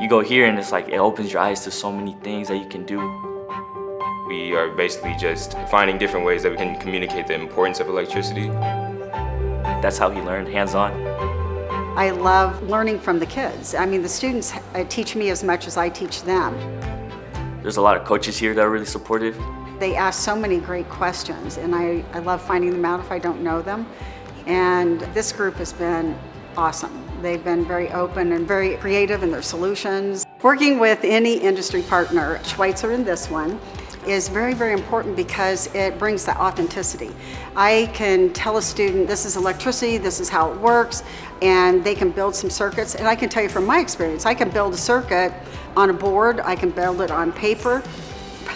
You go here and it's like, it opens your eyes to so many things that you can do. We are basically just finding different ways that we can communicate the importance of electricity. That's how he learned, hands-on. I love learning from the kids. I mean, the students uh, teach me as much as I teach them. There's a lot of coaches here that are really supportive. They ask so many great questions, and I, I love finding them out if I don't know them. And this group has been awesome. They've been very open and very creative in their solutions. Working with any industry partner, Schweitzer in this one, is very, very important because it brings that authenticity. I can tell a student this is electricity, this is how it works, and they can build some circuits. And I can tell you from my experience, I can build a circuit on a board, I can build it on paper.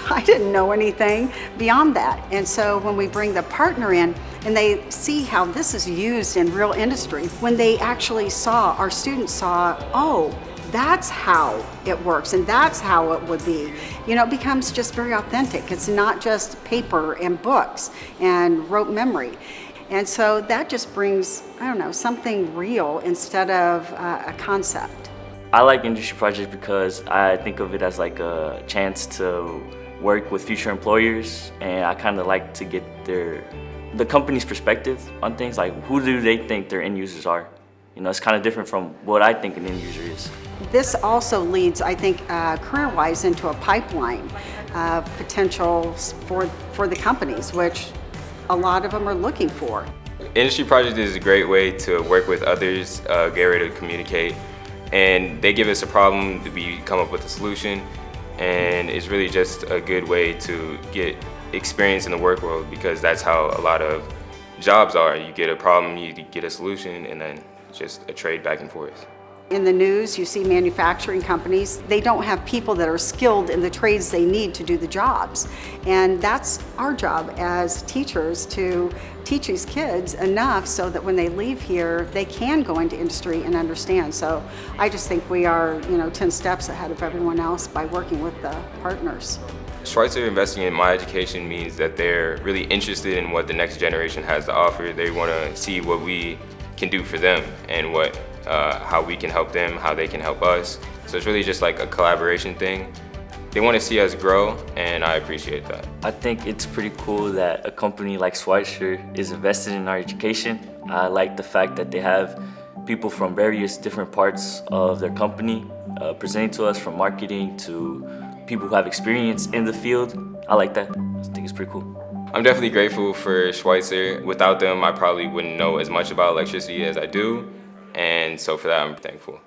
I didn't know anything beyond that. And so when we bring the partner in and they see how this is used in real industry, when they actually saw, our students saw, oh, that's how it works and that's how it would be. You know, it becomes just very authentic. It's not just paper and books and rote memory. And so that just brings, I don't know, something real instead of uh, a concept. I like industry projects because I think of it as like a chance to work with future employers and I kind of like to get their the company's perspective on things like who do they think their end users are you know, it's kind of different from what I think an end user is. This also leads, I think, uh, career-wise into a pipeline of potentials for, for the companies, which a lot of them are looking for. Industry Project is a great way to work with others, uh, get ready to communicate, and they give us a problem, we come up with a solution, and it's really just a good way to get experience in the work world because that's how a lot of jobs are. You get a problem, you get a solution, and then just a trade back and forth. In the news, you see manufacturing companies, they don't have people that are skilled in the trades they need to do the jobs. And that's our job as teachers to teach these kids enough so that when they leave here, they can go into industry and understand. So I just think we are, you know, 10 steps ahead of everyone else by working with the partners. Schweitzer investing in my education means that they're really interested in what the next generation has to offer. They want to see what we can do for them and what uh, how we can help them, how they can help us. So it's really just like a collaboration thing. They want to see us grow and I appreciate that. I think it's pretty cool that a company like Schweitzer is invested in our education. I like the fact that they have people from various different parts of their company uh, presenting to us from marketing to people who have experience in the field. I like that. I think it's pretty cool. I'm definitely grateful for Schweitzer. Without them, I probably wouldn't know as much about electricity as I do. And so for that, I'm thankful.